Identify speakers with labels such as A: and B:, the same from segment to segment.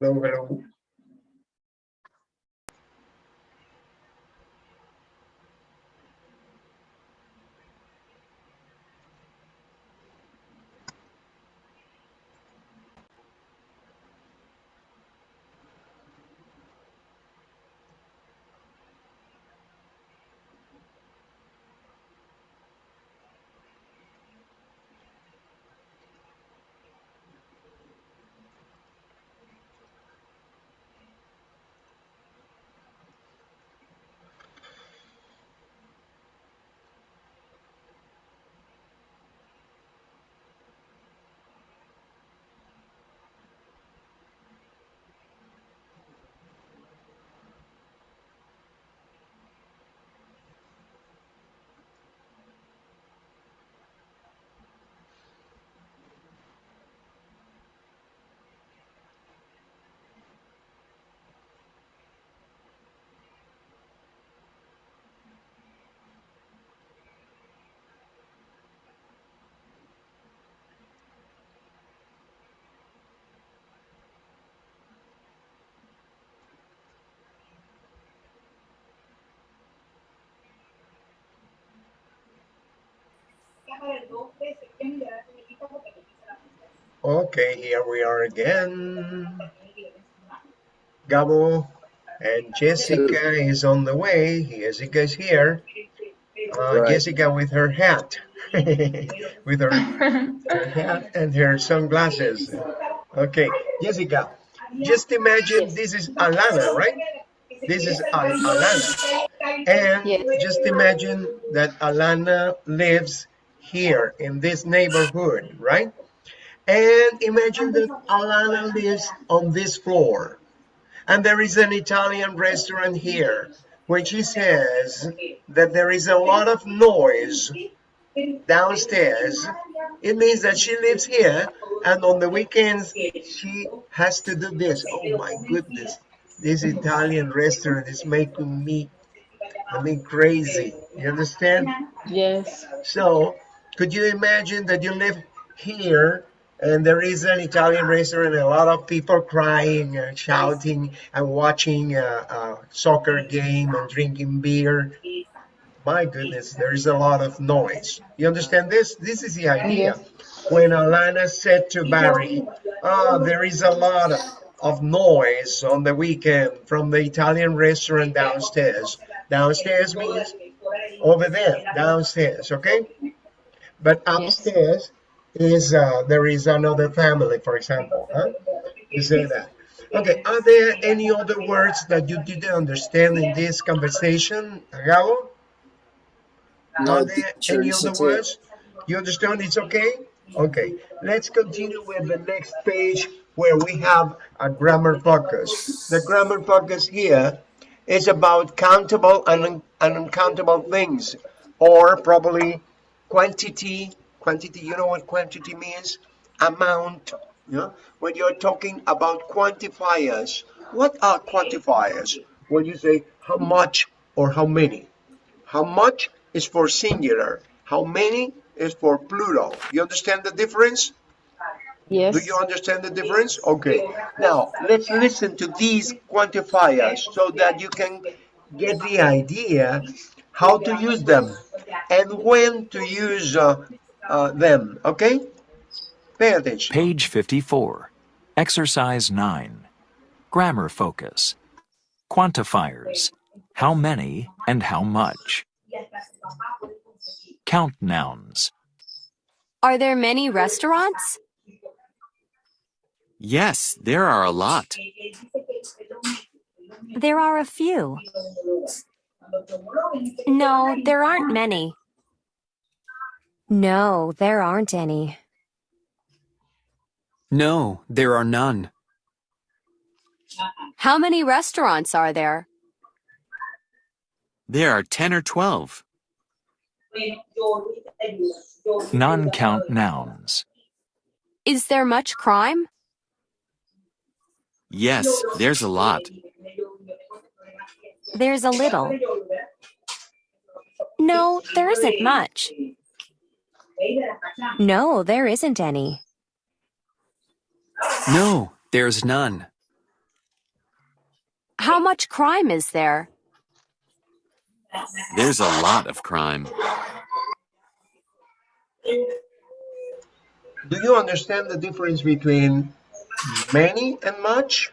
A: luego Okay, here we are again. Gabo and Jessica is on the way. Jessica is here. Uh,
B: Right.
A: Jessica with her hat, with her, her hat and her sunglasses. Okay, Jessica, just imagine this is Alana, right? This is Al- Alana. And
C: Yes.
A: just imagine that Alana lives here in this neighborhood, right? And imagine that Alana lives on this floor. And there is an Italian restaurant here where she says that there is a lot of noise downstairs. It means that she lives here and on the weekends she has to do this. Oh my goodness. This Italian restaurant is making me, I mean, crazy. You understand?
C: Yes.
A: So, could you imagine that you live here and there is an Italian restaurant and a lot of people crying and shouting and watching a, a soccer game and drinking beer? My goodness, there is a lot of noise. You understand this? This is the idea. When Alana said to Barry, oh, there is a lot of, of noise on the weekend from the Italian restaurant downstairs. Downstairs means over there, downstairs, okay? But upstairs is uh, there is another family, for example. Huh? You say that. Okay. Are there any other words that you didn't understand in this conversation, Gabo?
B: No,
A: Are there any other words? You understand? It's okay. Okay. Let's continue with the next page where we have a grammar focus. The grammar focus here is about countable and un- and uncountable things, or probably quantity. Quantity. You know what quantity means? Amount. Know, when you're talking about quantifiers, what are quantifiers? When you say how much or how many. How much is for singular. How many is for plural. You understand the difference?
C: Yes.
A: Do you understand the difference? Okay. Now, let's listen to these quantifiers so that you can get the idea how to use them and when to use uh, uh, them. Okay? Pay attention.
D: Page 54. Exercise 9. Grammar focus. Quantifiers. How many and how much. Count nouns.
E: Are there many restaurants?
F: Yes, there are a lot.
E: There are a few. No, there aren't many. No, there aren't any.
F: No, there are none. Uh-uh.
E: How many restaurants are there?
F: There are 10 or 12.
D: Non count nouns.
E: Is there much crime?
F: Yes, there's a lot.
E: There's a little. No, there isn't much. No, there isn't any.
F: No, there's none.
E: How much crime is there?
F: There's a lot of crime.
A: Do you understand the difference between many and much?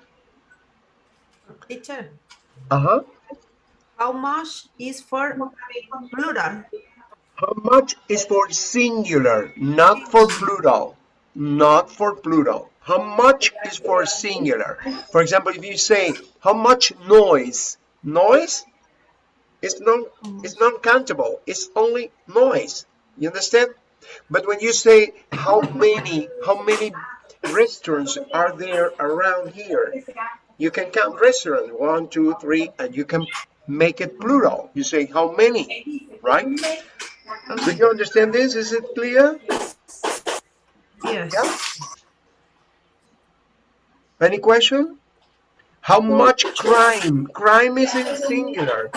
B: Teacher,
A: Uh-huh.
B: how much is for plural?
A: How much is for singular, not for plural. Not for plural. How much is for singular. For example, if you say, how much noise? Noise is non, it's non-countable. It's only noise. You understand? But when you say, how many, how many restaurants are there around here? You can count restaurants, one, two, three, and you can make it plural. You say, how many, right? Do you understand this? Is it clear?
B: Yes.
A: Yeah. Any question? How much crime? Crime is in singular.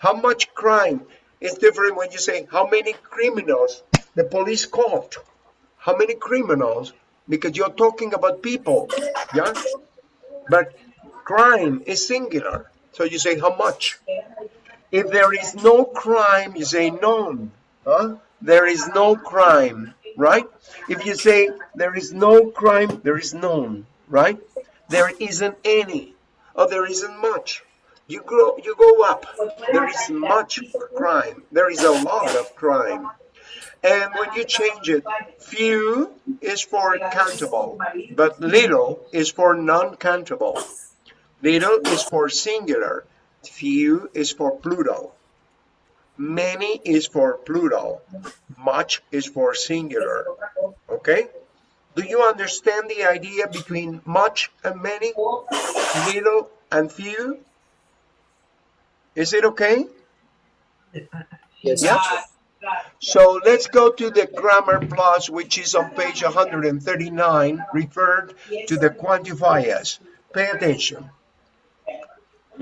A: How much crime? It's different when you say how many criminals the police caught. How many criminals? Because you're talking about people. Yeah. But crime is singular. So you say how much? If there is no crime, you say none. Huh? There is no crime, right? If you say there is no crime, there is none, right? There isn't any, or there isn't much. You grow, you go up. There is much crime. There is a lot of crime. And when you change it, few is for countable, but little is for non-countable. Little is for singular, few is for plural. Many is for plural, much is for singular. Okay? Do you understand the idea between much and many, little and few? Is it okay?
G: Yes,
A: Yeah. So let's go to the grammar plus, which is on page 139, referred to the quantifiers. Pay attention.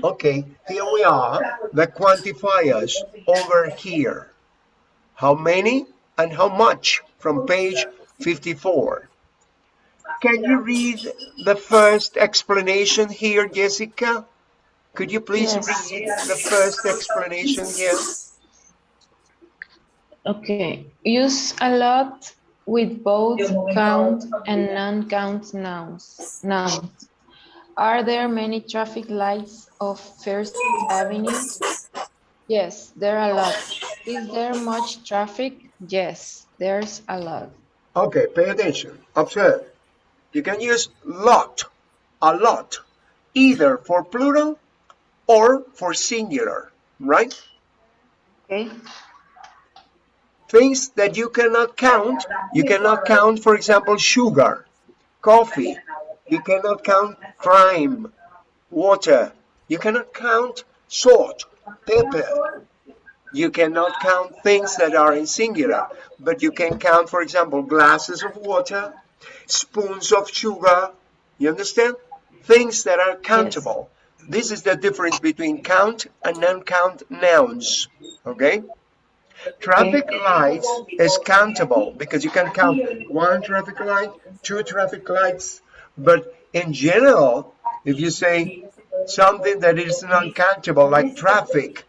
A: Okay, here we are, the quantifiers over here. How many and how much from page 54. Can you read the first explanation here, Jessica? Could you please
C: Yes.
A: read the first explanation here?
C: Okay. Use a lot with both count and non-count nouns. Nouns. Are there many traffic lights of First Avenue? Yes, there are a lot. Is there much traffic? Yes, there's a lot.
A: Okay, pay attention. Observe. You can use lot, a lot, either for plural or for singular, right?
C: Okay.
A: Things that you cannot count. You cannot count, for example, sugar, coffee. You cannot count crime, water. You cannot count salt, pepper. You cannot count things that are in singular, but you can count, for example, glasses of water, spoons of sugar. You understand? Things that are countable. Yes. This is the difference between count and non-count nouns. Okay? Traffic lights is countable because you can count one traffic light, two traffic lights, but in general, if you say something that is non-countable like traffic,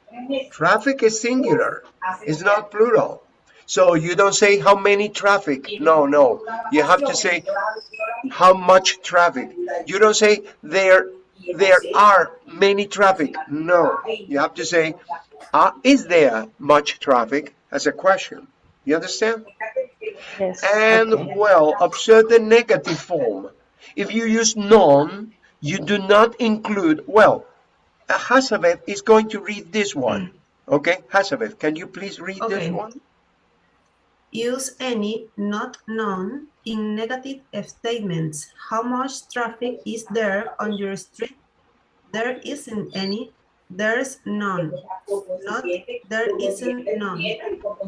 A: traffic is singular, it's not plural. So you don't say how many traffic. No, no. You have to say how much traffic. You don't say there there are many traffic. No. You have to say uh, is there much traffic as a question. You understand?
C: Yes.
A: And
C: okay.
A: well, observe the negative form. If you use none, you do not include, well, Hazabeth is going to read this one. Hmm. Okay, Hazabeth, can you please read this
B: Okay.
A: one?
B: Use any, not none, in negative statements. How much traffic is there on your street? There isn't any. There's none. Not there isn't none.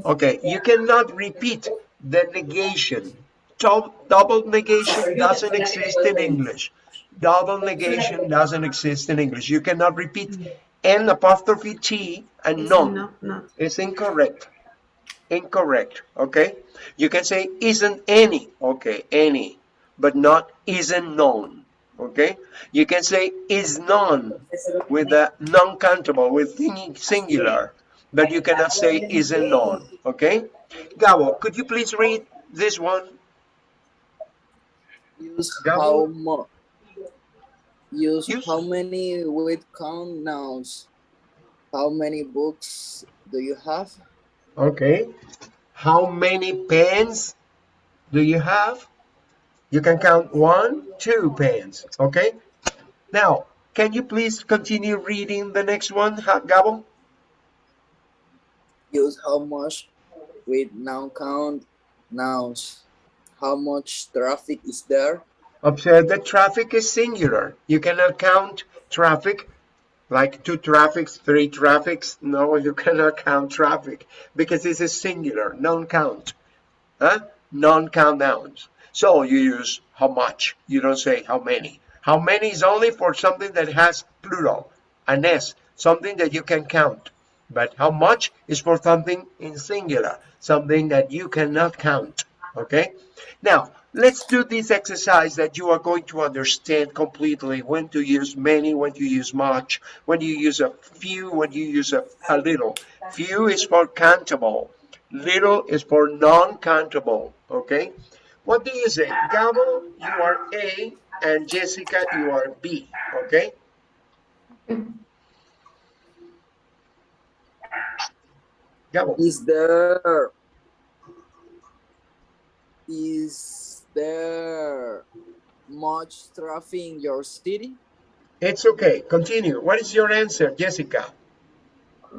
A: Okay, you cannot repeat the negation. Dou- Double negation doesn't exist in English. Double negation doesn't exist in English. You cannot repeat N apostrophe T and
B: non.
A: none.
B: not, not.
A: It's incorrect. Incorrect. Okay. You can say isn't any. Okay, any, but not isn't known. Okay, you can say is none with the non-countable with singular, but you cannot say is a none. Okay, Gabo, could you please read this one?
H: Use how much. Use,
A: Use-
H: how many with count nouns. How many books do you have?
A: Okay, how many pens do you have? You can count one, two pens. Okay, now can you please continue reading the next one, Gabo?
H: Use how much with noun count nouns. How much traffic is there?
A: Observe that traffic is singular. You cannot count traffic like two traffics, three traffics. No, you cannot count traffic because this is singular, non-count. Huh? Non-count nouns. So you use how much. You don't say how many. How many is only for something that has plural, an S, something that you can count. But how much is for something in singular, something that you cannot count. Okay? Now, let's do this exercise that you are going to understand completely when to use many, when to use much, when you use a few, when you use a, a little. Few is for countable. Little is for non-countable. Okay? What do you say? Gabo, you are A, and Jessica, you are B. Okay? Gabo.
H: Is there is there much traffic in your city?
A: It's okay. Continue. What is your answer, Jessica?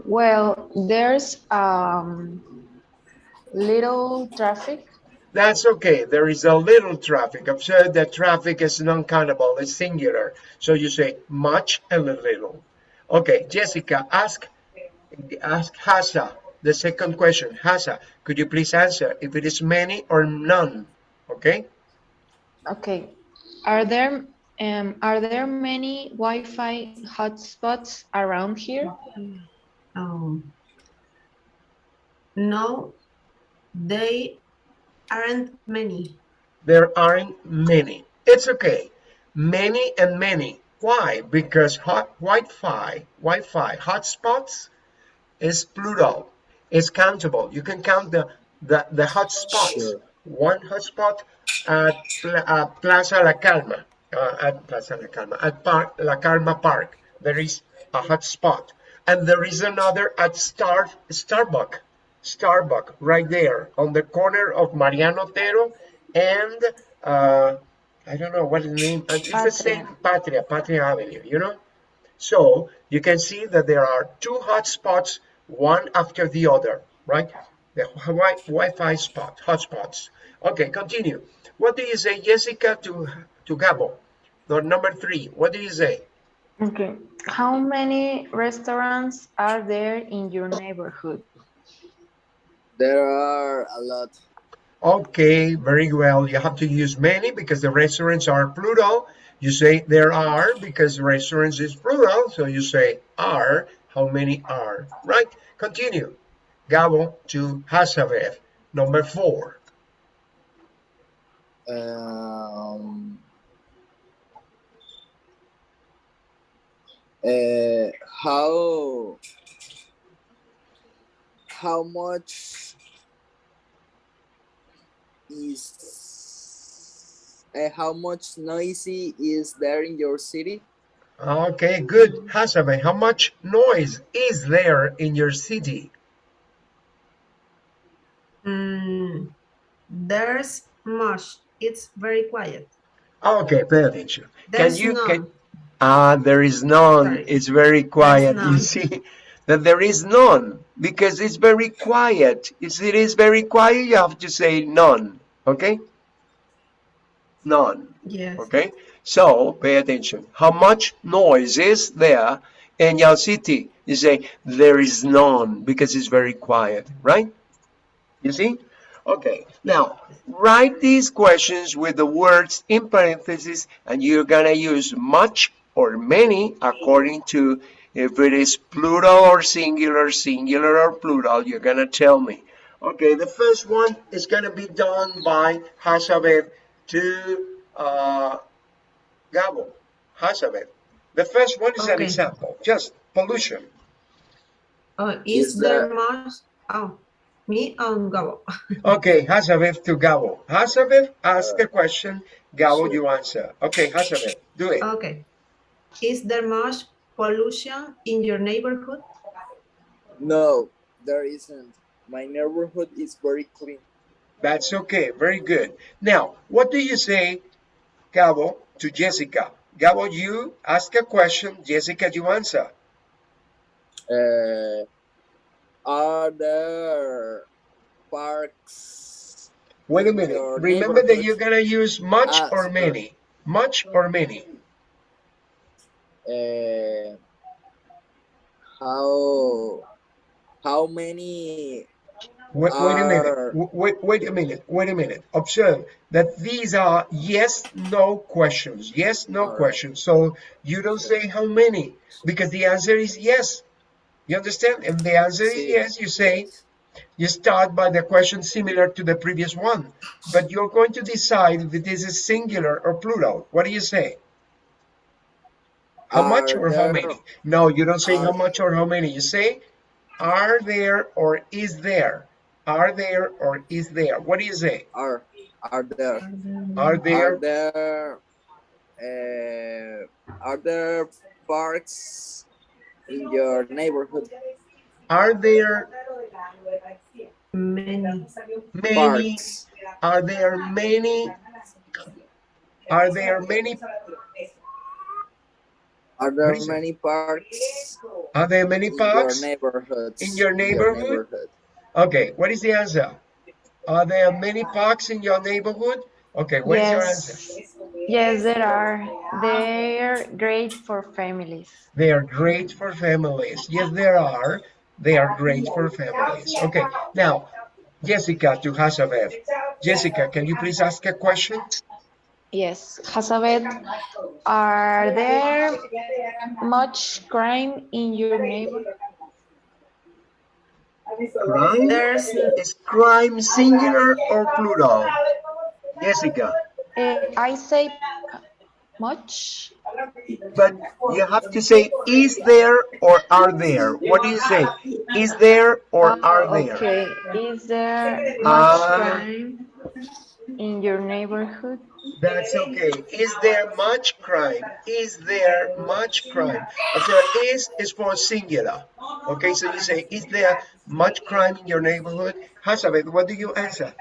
C: Well, there's um little traffic.
A: That's okay. There is a little traffic. Observe that traffic is non-countable. It's singular. So you say much and a little. Okay, Jessica, ask ask Hasa the second question. Hasa, could you please answer if it is many or none? Okay.
C: Okay. Are there um are there many Wi-Fi hotspots around here?
B: Oh. No, they aren't many.
A: There aren't many. It's okay. Many and many. Why? Because hot Wi-Fi, Wi-Fi hotspots is plural. It's countable. You can count the the, the hotspots.
H: Sure.
A: One hotspot at Pla- uh, Plaza La Calma, uh, at Plaza La Calma, at Park, La Calma Park. There is a hotspot, and there is another at Star Starbucks. Starbuck right there on the corner of Mariano Otero and uh, I don't know what is the name. uh, It's the same Patria, Patria Avenue. You know. So you can see that there are two hotspots, one after the other, right? The Wi- Wi-Fi spot, hotspots. Okay, continue. What do you say, Jessica, to to Gabo? The number three. What do you say?
C: Okay. How many restaurants are there in your neighborhood?
H: There are a lot.
A: Okay, very well. You have to use many because the restaurants are plural. You say there are because restaurants is plural. So you say are. How many are? Right? Continue. Gabo to Hasabev. Number four.
H: Um, uh, how how much is uh, how much noisy is there in your city?
A: Okay, good. Hasabe, how much noise is there in your city?
B: Mm, there's much. It's very quiet.
A: Okay, pay attention.
B: There's
A: can you
B: none.
A: can ah there is none.
B: Sorry.
A: It's very quiet. You see that there is none because it's very quiet. If it is very quiet, you have to say none. Okay? None.
B: Yes.
A: Okay? So pay attention. How much noise is there in your city? You say there is none because it's very quiet, right? You see? Okay. Now write these questions with the words in parentheses and you're gonna use much or many according to if it is plural or singular, singular or plural, you're gonna tell me. Okay, the first one is gonna be done by Hasabev to uh, Gabo, Hazabeth. The first one is an example, just pollution.
B: Oh, is,
H: Is
B: there
H: there-
B: much? Oh, me and Gabo.
A: Okay, Hazabeth to Gabo. Hazabeth, ask uh, the question. Gabo, you answer. Okay, Hazabeth, do it.
B: Okay. Is there much pollution in your neighborhood?
H: No, there isn't. My neighborhood is very clean.
A: That's okay, very good. Now, what do you say, Gabo, to Jessica? Gabo, you ask a question. Jessica, you answer.
H: Uh, are there parks?
A: Wait a minute. Remember that you're gonna use much
H: Ah,
A: or many. Much or many.
H: Uh, how how many?
A: Wait, wait a minute. Wait, wait a minute. Wait a minute. Observe that these are yes, no questions. Yes, no
H: Alright.
A: questions. So you don't say how many because the answer is yes. You understand? If the answer is yes, you say you start by the question similar to the previous one, but you're going to decide if this is singular or plural. What do you say? How much or how many? No, you don't say how much or how many. You say are there or is there? Are there or is there? What do you say?
H: Are are there?
A: Are there?
H: Are there? Uh, are there parks in your neighborhood?
A: Are there
B: Many.
A: many?
H: Parks.
A: Are there many? Are there many?
H: Are there many parks
A: Are there many
H: in
A: parks?
H: your neighborhoods?
A: In your neighborhood?
H: neighborhood?
A: Okay, what is the answer? Are there many parks in your neighborhood? Okay, what is your answer?
C: Yes. Yes, there are. They're great for families.
A: They are great for families. Yes, there are. They are great for families. Okay, now, Jessica to Hazabeth. Jessica, can you please ask a question?
C: Yes. Hazabeth, are there much crime in your neighborhood?
A: Crime?
B: There's
A: Is crime singular or plural? Jessica,
C: Uh, I say much.
A: but you have to say is there or are there. What do you say? Is there or are there?
C: Okay. Is there much
A: Ah.
C: crime in your neighborhood?
A: That's okay. Is there much crime? Is there much crime? So is is for singular. Okay, so you say, is there much crime in your neighborhood? Hazabeth, what do you answer?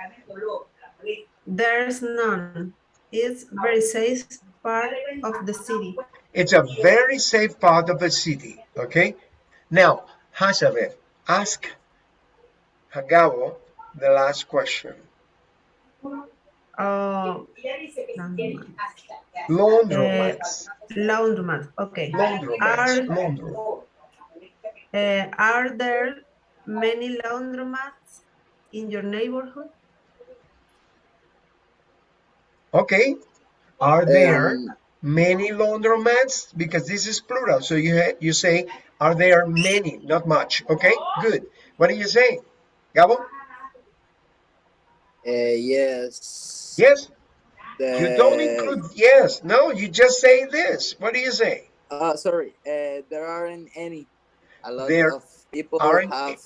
B: there's none. It's very safe part of the city.
A: It's a very safe part of the city. Okay. Now, Hazabeth, ask Hagabo the last question.
B: Oh,
A: Laundromats.
B: laundromat. Okay.
A: Laundromats.
B: Are
A: Laundromat.
B: uh, are there many laundromats in your neighborhood?
A: Okay. Are there
H: Um,
A: many laundromats? Because this is plural. So you you say, are there many? Not much. Okay. Good. What do you say, Gabo?
H: Uh, yes.
A: Yes.
H: The,
A: You don't include yes. No. You just say this. What do you say?
H: Uh, sorry, uh, there aren't any. A lot
A: There
H: of people
A: aren't
H: have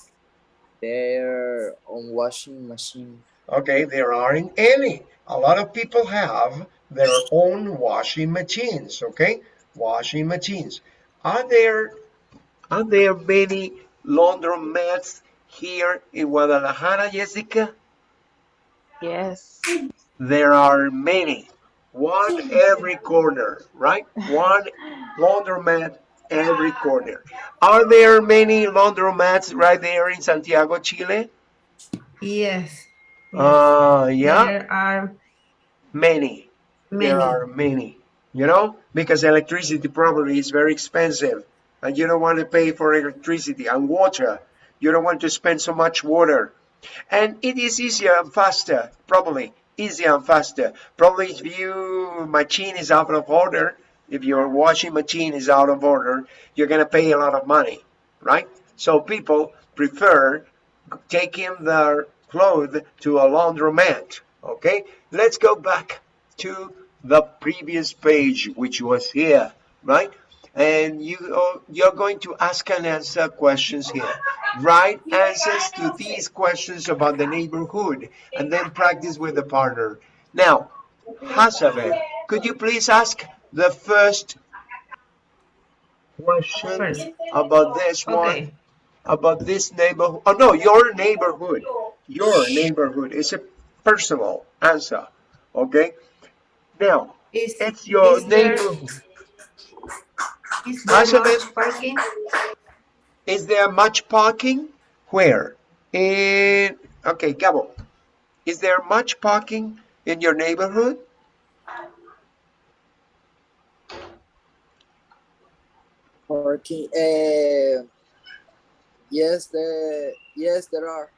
H: their own washing machine.
A: Okay, there aren't any. A lot of people have their own washing machines, okay? Washing machines. Are there are there many laundromats here in Guadalajara, Jessica?
C: Yes.
A: There are many. One every corner, right? One laundromat every corner. Are there many laundromats right there in Santiago, Chile?
B: Yes.
A: Uh, yeah,
B: There are
A: many.
B: many.
A: There are many, you know, because electricity probably is very expensive and you don't want to pay for electricity and water. You don't want to spend so much water. And it is easier and faster, probably easier and faster. Probably if your machine is out of order, if your washing machine is out of order, you're going to pay a lot of money, right? So people prefer taking their clothes to a laundromat. Okay, let's go back to the previous page, which was here, right? And you, are- you're going to ask and answer questions here. Write answers to these questions about the neighborhood and then practice with the partner. Now, Hasabe, could you please ask the first question
B: First.
A: about this one?
B: Okay.
A: about this neighborhood. Oh no, your neighborhood. Your neighborhood is a personal answer. Okay. Now
B: Is,
A: it's your
B: is there,
A: neighborhood.
B: Is there
A: Answer
B: much parking?
A: Is there much parking? Where? In okay, Gabo. Is there much parking in your neighborhood?
H: Parking. Uh, yes, the yes there are.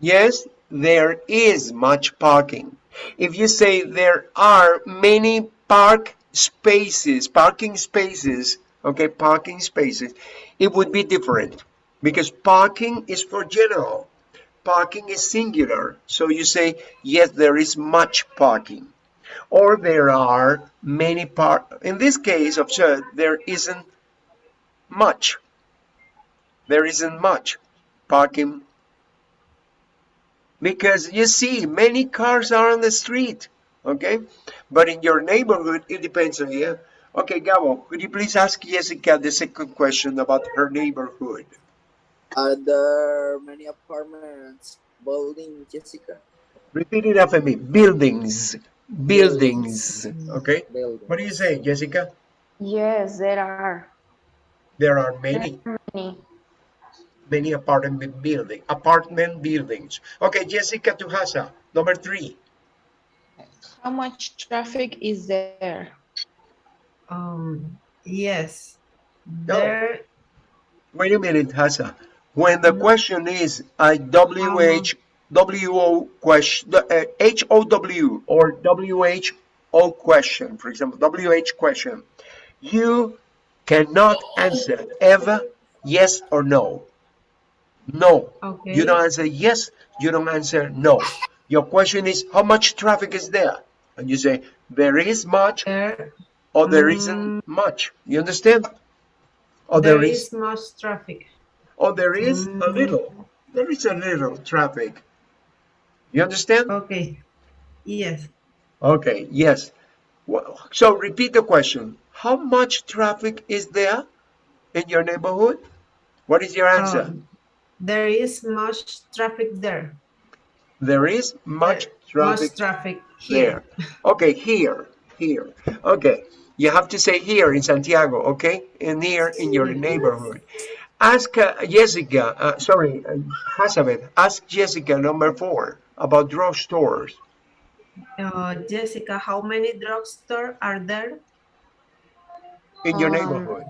A: Yes, there is much parking. If you say there are many park spaces, parking spaces, okay, parking spaces, it would be different because parking is for general. Parking is singular. So you say, yes, there is much parking. Or there are many park. In this case, observe, there isn't much. There isn't much parking because you see many cars are on the street okay but in your neighborhood it depends on you okay Gabo could you please ask Jessica the second question about her neighborhood?
H: Are there many apartments building, Jessica?
A: repeat it after me. Buildings. Buildings. Okay.
H: Building.
A: what do you say Jessica?
C: Yes, there are.
A: There are many.
C: Many.
A: many apartment building apartment buildings. Okay Jessica Tuhasa number three.
C: How much traffic is there?
B: Um, yes.
A: No.
B: There,
A: Wait a minute, Hassa. When the question is a WH, WO question, uh, HOW or WHO question, for example, WH question, you cannot answer ever yes or no. No.
B: okay.
A: You don't answer yes, you don't answer no. Your question is how much traffic is there? And you say there is much
B: There,
A: or there isn't much. You understand? Or
B: there
A: there
B: is
A: is
B: much traffic.
A: Oh, there is a
B: Mm.
A: little. There is a little traffic. You understand?
B: Okay. Yes.
A: Okay, yes. Well, so repeat the question. How much traffic is there in your neighborhood? What is your answer?
B: Um, there is much traffic there.
A: there is much traffic
B: Much traffic
A: there.
B: here.
A: Okay, here, here. Okay, you have to say here in Santiago, okay? And here in your neighborhood. Ask uh, Jessica, uh, sorry, uh, Hazabeth, ask Jessica number four about drugstores.
B: Uh, Jessica, how many drugstores are there?
A: in your
C: Um,
A: neighborhood.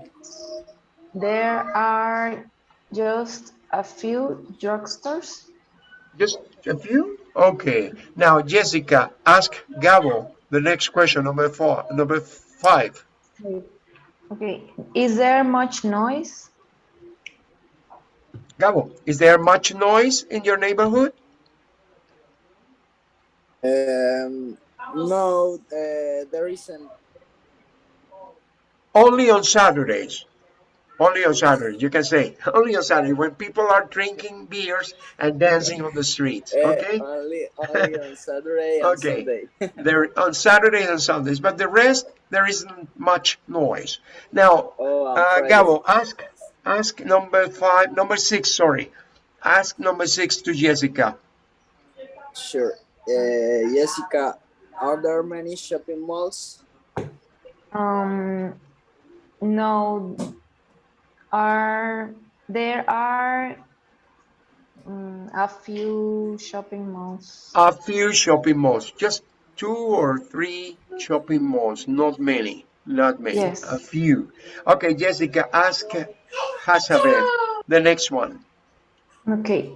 C: There are just a few drugstores.
A: Just a few? Okay. Now, Jessica, ask Gabo the next question, number four, number five.
C: Okay. Is there much noise?
A: Gabo, is there much noise in your neighborhood?
H: Um, no, uh, there isn't.
A: Only on Saturdays. Only on Saturday, You can say only on Saturday when people are drinking beers and dancing on the streets.
H: Uh,
A: Okay.
H: Only, only on Saturday and
A: Okay.
H: Sunday.
A: There on Saturdays and Sundays, but the rest there isn't much noise. Now,
H: Oh,
A: Uh, Gabo, ask ask number five, number six, sorry. Ask number six to Jessica.
H: Sure. Uh, Jessica, are there many shopping malls?
C: Um, no. Are there are mm, a few shopping malls?
A: A few shopping malls, just two or three shopping malls, not many, not many,
C: Yes.
A: a few. Okay, Jessica, ask Hazabeth the next one.
C: Okay.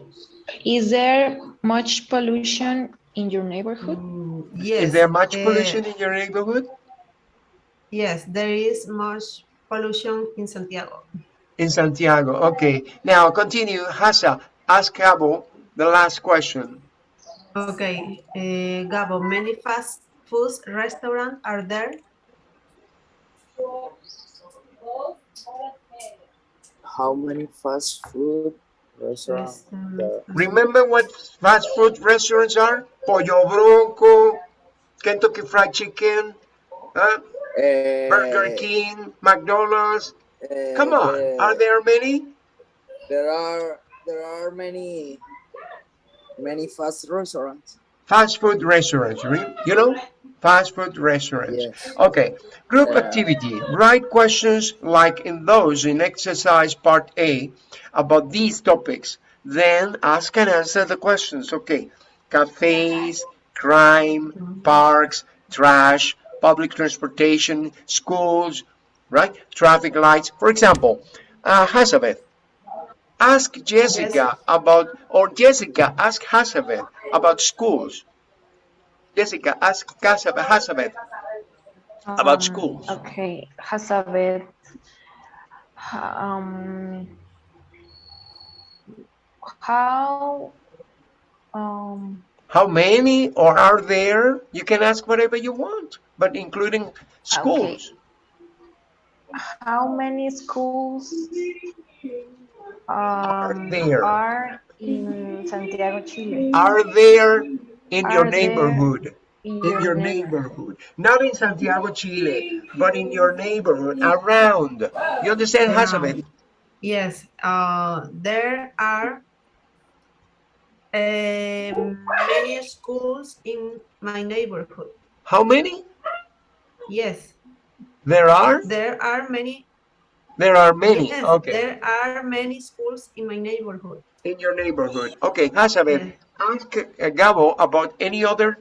C: Is there much pollution in your neighborhood?
B: Mm, yes.
A: Is there much
B: uh,
A: pollution in your neighborhood?
B: Yes, there is much pollution in Santiago.
A: In Santiago, okay. Now continue, Hasa, ask Gabo the last question.
B: Okay, uh, Gabo, many fast food restaurants are there?
H: How many fast food restaurants?
B: Restaurant-
H: there?
A: Remember what fast food restaurants are? Pollo Bronco, Kentucky Fried Chicken, huh?
H: Eh,
A: Burger King, McDonald's.
H: Eh,
A: Come on,
H: the-
A: are there many?
H: there are there are many many fast restaurants.
A: Fast food restaurants, re- you know? Fast food restaurants.
H: Yes.
A: Okay, group
H: Yeah.
A: activity. Write questions like in those in exercise part A about these topics. Then ask and answer the questions. Okay, cafes, crime, parks, trash, public transportation, schools, right? Traffic lights. For example, uh, Hazabeth, ask Jessica about, or Jessica, ask Hazabeth about schools. Jessica, ask Hazabeth, Hazabeth about
C: Um,
A: schools.
C: Okay, Hazabeth. Um, how, um,
A: How many or are there? You can ask whatever you want, but including schools.
C: How many schools um,
A: there?
C: are in Santiago, Chile?
A: Are there in your
C: Are there
A: neighborhood?
C: in
A: In your neighborhood. Not in Santiago, Chile, but in your neighborhood, around. You understand, Hazabeth?
B: Yes, uh, there are um, many schools in my neighborhood.
A: How many?
B: Yes,
A: There are?
B: there are many.
A: There are many.
B: Yes,
A: Okay.
B: there are many schools in my neighborhood.
A: In your neighborhood. Okay, Hazabeth,
B: Yeah.
A: ask uh, Gabo about any other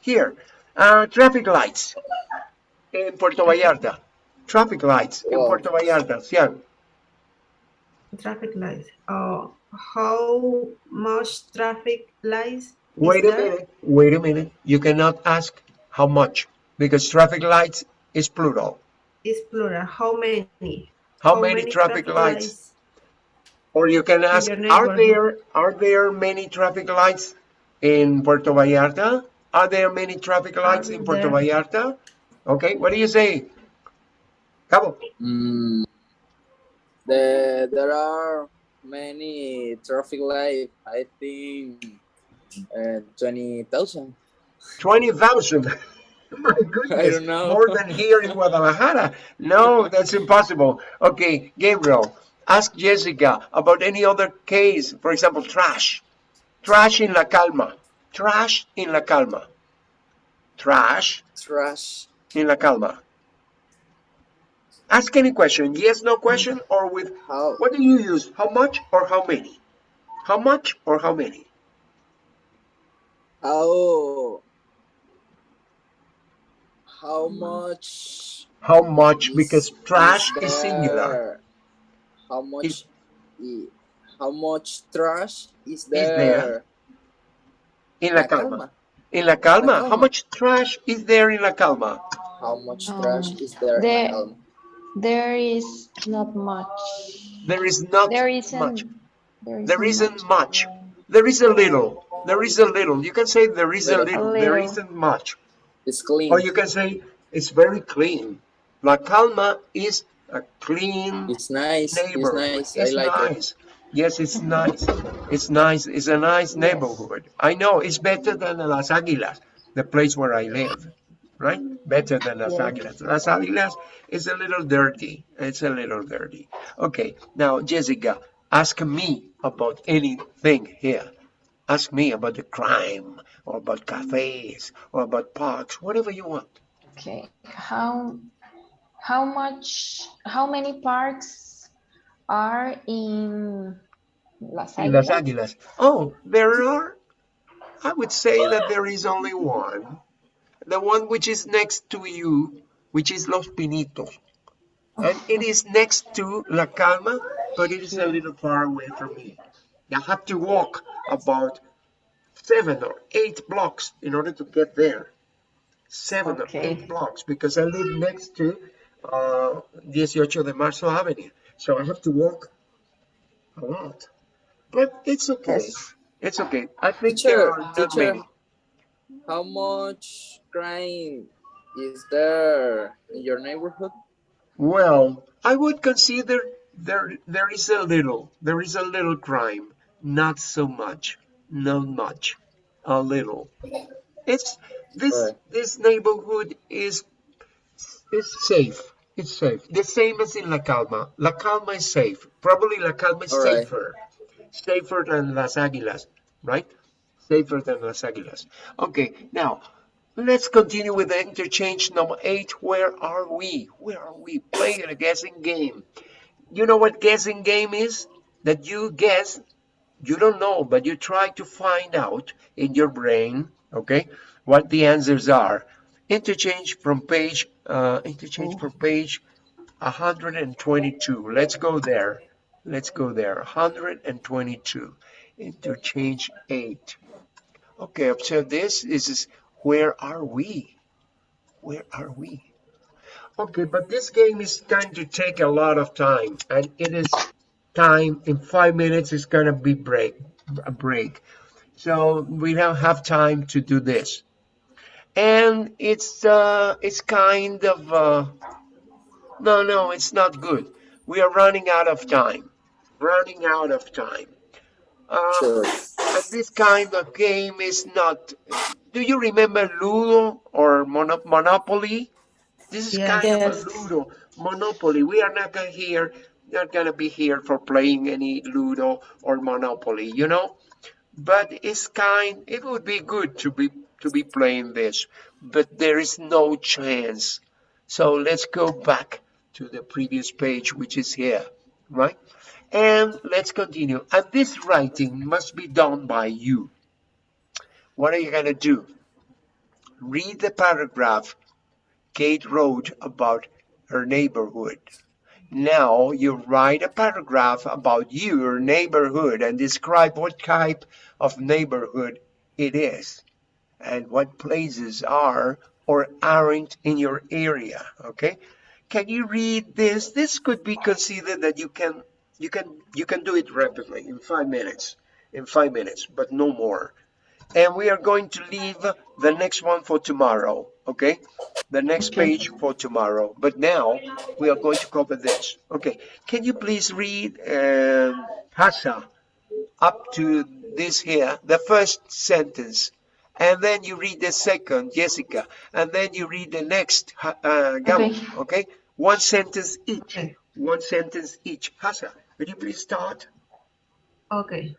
A: here. Uh, traffic lights in Puerto Vallarta. Traffic lights in Puerto Vallarta. Yeah.
B: Traffic lights. Uh, how much traffic lights?
A: Wait a
B: there?
A: minute. Wait a minute. You cannot ask how much because traffic lights is plural.
B: It's plural. How many?
A: How, many, traffic, lights? Or you can ask, are there are there many traffic lights in Puerto Vallarta? Are there many traffic lights in Puerto
B: there.
A: Vallarta? Okay, what do you say? Cabo.
H: Mm, there there are many traffic lights. I think uh, twenty thousand.
A: 20,000. My goodness.
H: don't know.
A: More than here in Guadalajara. No, that's impossible. Okay, Gabriel, ask Jessica about any other case. For example, trash. Trash in La Calma. Trash in La Calma. Trash
H: Trash.
A: in La Calma. Ask any question. Yes, no question, mm-hmm. or with
H: How
A: what do you use? How much or how many? How much or how many?
H: how how much?
A: How much? Because trash is singular.
H: there? How much?
A: Is-
H: how much trash is
A: there?
H: there?
A: In La
H: La
A: Calma.
H: Calma.
A: In La Calma, how
H: Calma.
A: much trash is there in La Calma?
H: How much
C: Um,
H: trash is there? in
C: there-
H: La Calma?
C: There is not much.
A: There is not
C: There isn't.
A: much.
C: There,
A: There isn't much. There is a little. There is a little. You can say there is a
H: Little.
A: little.
C: A
A: There
C: little.
A: isn't much.
H: It's clean.
A: Or you can say it's very clean. La Calma is a clean
H: It's nice. It's
A: neighborhood.
H: nice. I
A: It's
H: like it.
A: nice. Yes, it's nice. It's nice. It's a nice neighborhood. I know it's better than Las Aguilas, the place where I live, right? Better than Las
C: Yeah.
A: Aguilas. Las Aguilas is a little dirty. It's a little dirty. Okay, now Jessica, ask me about anything here. Ask me about the crime, or about cafes, or about parks, whatever you want.
C: Okay. How how much how many parks are in Las
A: In Las?
C: Aguilas.
A: Oh, there are, I would say that there is only one. The one which is next to you, which is Los Pinitos. And it is next to La Calma, but it is a little far away from me. I have to walk about seven or eight blocks in order to get there. Seven or eight blocks because I live next to uh, 18 de Marzo Avenue. So I have to walk a lot. But it's okay.
C: Yes.
A: It's okay. I think
H: Teacher,
A: there are not
H: teacher.
A: many.
H: How much crime is there in your neighborhood?
A: Well, I would consider there there is a little, there is a little crime, not so much, not much, a little. It's this
H: Right.
A: this neighborhood is is safe. It's safe. The same as in La Calma. La Calma is safe. Probably La Calma is
H: All right.
A: safer, safer than Las Águilas, right? Safer than Las Águilas. Okay, now let's continue with the interchange number eight. Where are we? Where are we? Playing a guessing game. You know what guessing game is? That you guess, you don't know, but you try to find out in your brain, okay, what the answers are. Interchange from page, uh, interchange from page 122. Let's go there. Let's go there. 122. Interchange 8. Okay, observe this. This is where are we? Where are we? Okay, but this game is going to take a lot of time, and it is time in five minutes. is gonna be break a break, so we don't have time to do this. And it's uh, it's kind of uh, no, no, it's not good. We are running out of time. Running out of time. Uh,
H: Sure.
A: and this kind of game is not. Do you remember Ludo or Mono- Monopoly? This is
B: Yes.
A: kind
C: Yes.
A: of a Ludo Monopoly. We are not gonna here, not gonna be here for playing any Ludo or Monopoly, you know. But it's kind. It would be good to be to be playing this, but there is no chance. So let's go back to the previous page, which is here, right? And let's continue. And this writing must be done by you. What are you going to do? Read the paragraph Kate wrote about her neighborhood. Now you write a paragraph about your neighborhood and describe what type of neighborhood it is and what places are or aren't in your area. Okay? Can you read this? This could be considered that you can you can you can do it rapidly in five minutes. In five minutes, but no more. And we are going to leave the next one for tomorrow. Okay? The next page for tomorrow. But now we are going to cover this. Okay. Can you please read um, Hassa up to this here, the first sentence, and then you read the second, Jessica, and then you read the next, uh, Gabo,
C: Okay.
A: okay? One sentence each, one sentence each. Hassa, would you please start?
B: Okay.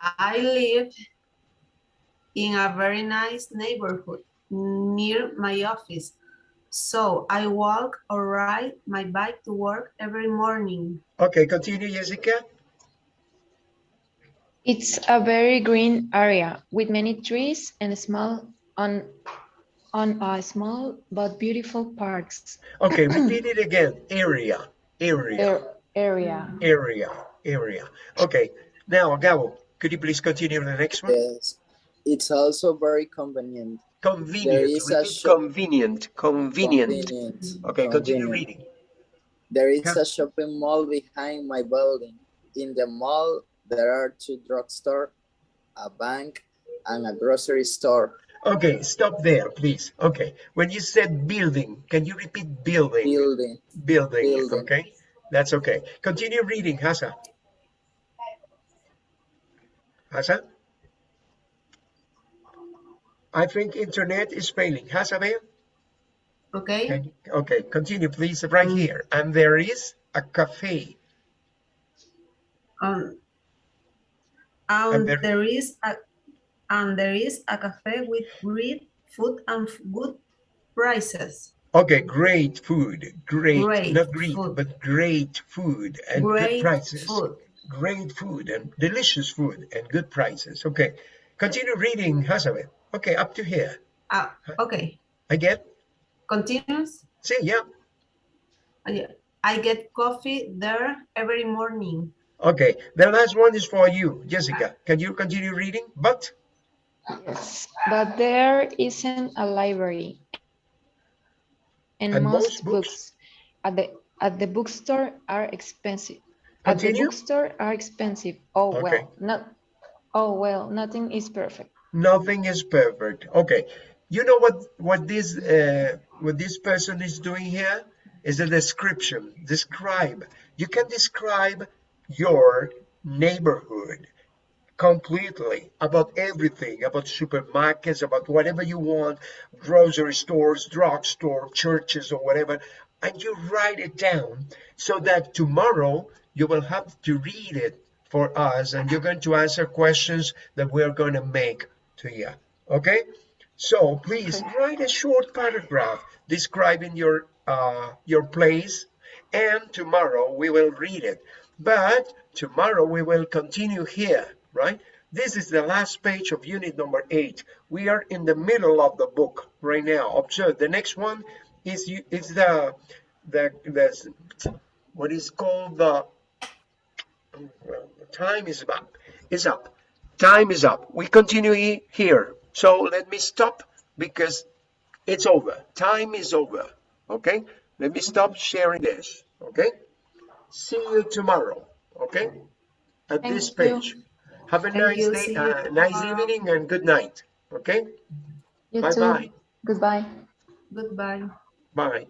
B: I live in a very nice neighborhood near my office. So I walk or ride my bike to work every morning.
A: Okay, continue, Jessica.
C: It's a very green area with many trees and small on on a small but beautiful parks
A: Okay, repeat it again. Area, area,
C: Ar- area.
A: area, area. Okay, now, Gabo, could you please continue the next one?
H: Yes. It's also very convenient.
A: Convenient, repeat convenient, convenient.
H: Convenient.
A: Okay, continue reading.
H: There is
A: Yeah.
H: a shopping mall behind my building. In the mall, there are two drugstore, a bank, and a grocery store.
A: Okay, stop there, please. Okay, when you said building, can you repeat building?
H: Building.
A: Building,
H: Building.
A: okay? That's okay. Continue reading, Hassa. Hassa? I think internet is failing. Hassa, there?
B: Okay.
A: Okay, continue, please, right here. And there is a cafe.
B: Um,
A: And
B: and
A: there-
B: there is a and there is a cafe with great food and good prices.
A: Okay, great food. Great,
B: Great
A: not great,
B: food.
A: but great food and good
B: Great
A: prices.
B: food.
A: Great food and delicious food and good prices. Okay, continue reading, Hasabe. Okay, up to here.
B: Ah, okay.
A: Again?
B: Continues.
A: See, yeah.
B: Ah, yeah. I get coffee there every morning.
A: Okay, the last one is for you, Jessica. Can you continue reading? But,
C: Yes, but there isn't a library. And,
A: And most
C: most,
A: books?
C: books at the at the bookstore are expensive. At the bookstore are expensive. Oh
A: Okay.
C: well, not oh well, nothing is perfect.
A: Nothing is perfect. Okay. You know what what this uh, what this person is doing here is a description. Describe. You can describe your neighborhood completely about everything about supermarkets about whatever you want grocery stores drugstore churches or whatever and you write it down so that tomorrow you will have to read it for us and you're going to answer questions that we're going to make to you okay? So please write a short paragraph describing your uh, your place and tomorrow we will read it. But tomorrow we will continue here right? This is the last page of unit number eight. We are in the middle of the book right now. Observe the next one is is the the the what is called the well, the time is up is up time is up. We continue here. So let me stop because it's over. Time is over. Okay? Let me stop sharing this. Okay? See you tomorrow. Okay? At
C: Thank
A: this
C: you.
A: page. Have a
B: Thank
A: nice
B: you.
A: day uh, nice evening and good night. Okay?
C: You
A: bye
C: too.
A: bye.
C: Goodbye.
B: Goodbye.
A: bye